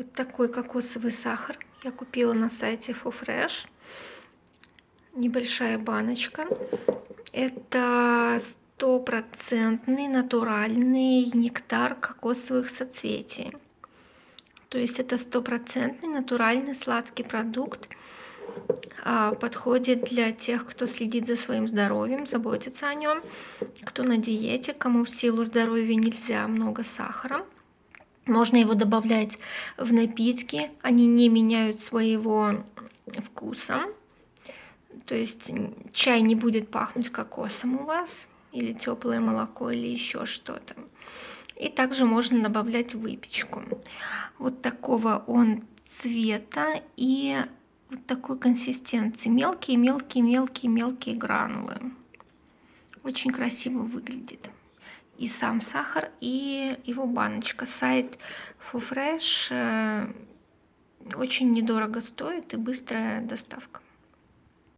Вот такой кокосовый сахар я купила на сайте FoFresh. Небольшая баночка. Это стопроцентный натуральный нектар кокосовых соцветий. То есть это стопроцентный натуральный сладкий продукт. А, подходит для тех, кто следит за своим здоровьем, заботится о нем, кто на диете, кому в силу здоровья нельзя много сахара. Можно его добавлять в напитки, они не меняют своего вкуса. То есть чай не будет пахнуть кокосом у вас, или теплое молоко, или еще что-то. И также можно добавлять выпечку. Вот такого он цвета и вот такой консистенции. Мелкие-мелкие-мелкие-мелкие гранулы. Очень красиво выглядит и сам сахар, и его баночка. Сайт FoFresh э, очень недорого стоит и быстрая доставка.